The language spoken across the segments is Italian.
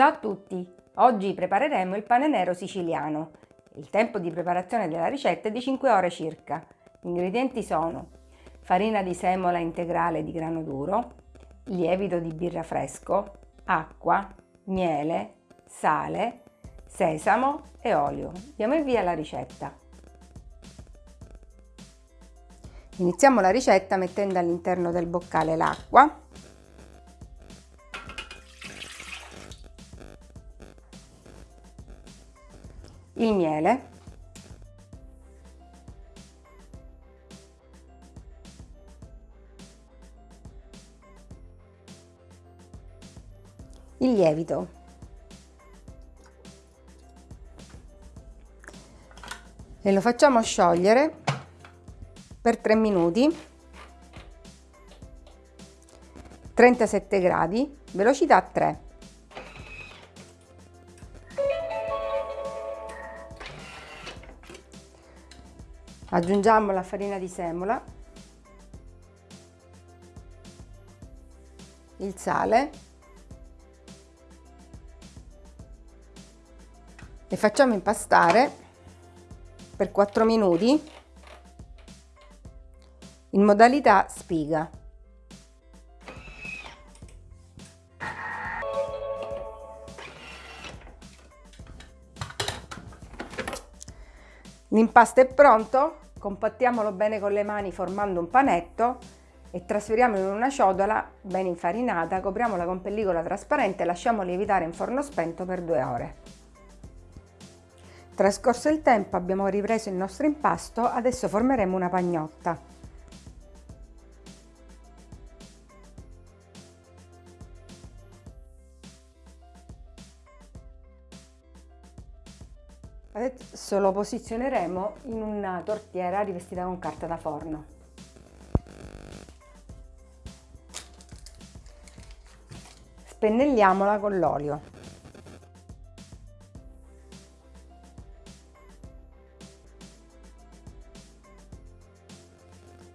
Ciao a tutti! Oggi prepareremo il pane nero siciliano. Il tempo di preparazione della ricetta è di 5 ore circa. Gli ingredienti sono farina di semola integrale di grano duro, lievito di birra fresco, acqua, miele, sale, sesamo e olio. Diamo il via alla ricetta. Iniziamo la ricetta mettendo all'interno del boccale l'acqua il miele. Il lievito. E lo facciamo sciogliere per 3 minuti. 37 gradi velocità 3 aggiungiamo la farina di semola il sale e facciamo impastare per 4 minuti in modalità spiga L'impasto è pronto, compattiamolo bene con le mani formando un panetto e trasferiamolo in una ciotola ben infarinata, copriamola con pellicola trasparente e lasciamo lievitare in forno spento per due ore. Trascorso il tempo abbiamo ripreso il nostro impasto, adesso formeremo una pagnotta. Adesso lo posizioneremo in una tortiera rivestita con carta da forno. Spennelliamola con l'olio.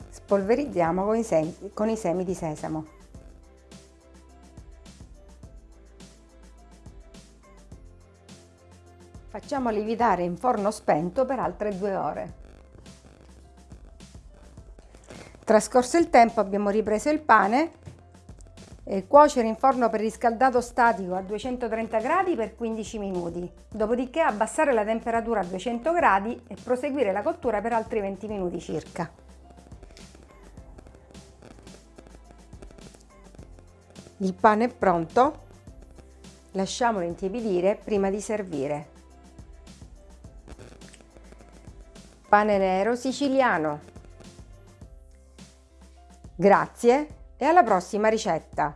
Spolverizziamo con i, semi, con i semi di sesamo. Facciamo lievitare in forno spento per altre due ore. Trascorso il tempo abbiamo ripreso il pane e cuocere in forno preriscaldato statico a 230 gradi per 15 minuti, dopodiché abbassare la temperatura a 200 gradi e proseguire la cottura per altri 20 minuti circa. Il pane è pronto, lasciamolo intiepidire prima di servire. Pane nero siciliano. Grazie e alla prossima ricetta!